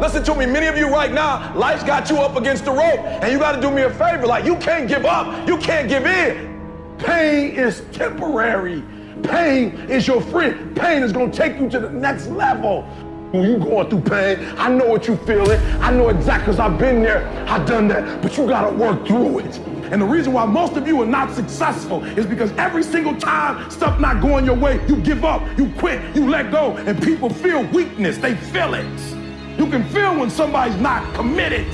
Listen to me, many of you right now, life's got you up against the rope, and you got to do me a favor. Like, you can't give up, you can't give in. Pain is temporary. Pain is your friend. Pain is going to take you to the next level. When you going through pain, I know what you feeling. I know exactly because I've been there, I've done that, but you got to work through it. And the reason why most of you are not successful is because every single time stuff not going your way, you give up, you quit, you let go, and people feel weakness. They feel it. You can feel when somebody's not committed,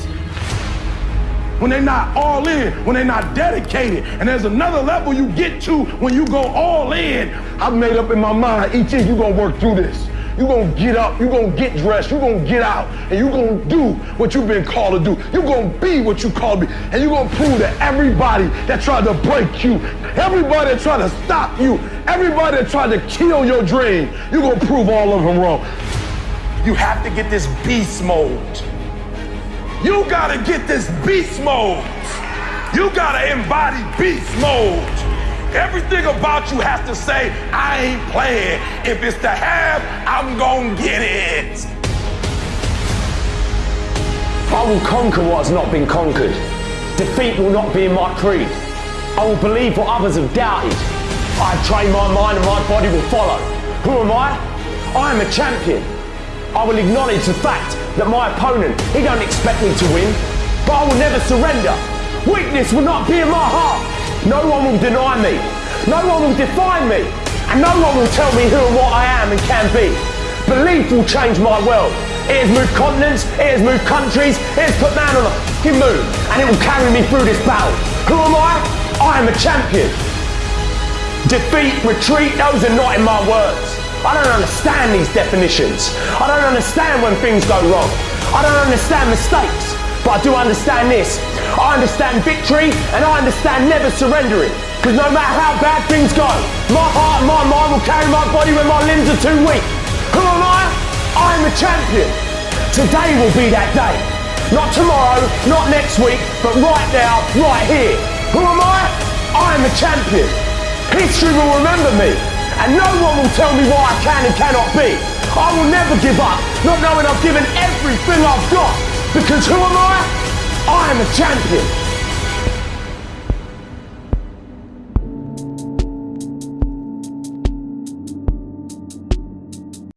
when they're not all in, when they're not dedicated. And there's another level you get to when you go all in. I've made up in my mind, each year you're gonna work through this. You're gonna get up, you're gonna get dressed, you're gonna get out, and you're gonna do what you've been called to do. You're gonna be what you called to be. And you're gonna prove that everybody that tried to break you, everybody that tried to stop you, everybody that tried to kill your dream, you're gonna prove all of them wrong. You have to get this beast mode. You gotta get this beast mode. You gotta embody beast mode. Everything about you has to say, I ain't playing. If it's to have, I'm gonna get it. I will conquer what has not been conquered. Defeat will not be in my creed. I will believe what others have doubted. I have trained my mind and my body will follow. Who am I? I am a champion. I will acknowledge the fact that my opponent, he don't expect me to win, but I will never surrender. Weakness will not be in my heart. No one will deny me. No one will define me. And no one will tell me who and what I am and can be. Belief will change my world. It has moved continents, it has moved countries, it has put man on a fucking moon, and it will carry me through this battle. Who am I? I am a champion. Defeat, retreat, those are not in my words. I don't understand these definitions. I don't understand when things go wrong. I don't understand mistakes. But I do understand this. I understand victory and I understand never surrendering. Because no matter how bad things go, my heart and my mind will carry my body when my limbs are too weak. Who am I? I am a champion. Today will be that day. Not tomorrow, not next week, but right now, right here. Who am I? I am a champion. History will remember me and no one will tell me what I can and cannot be. I will never give up, not knowing I've given everything I've got. Because who am I? I am a champion.